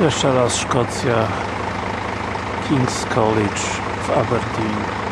Jeszcze raz Szkocja King's College w Aberdeen.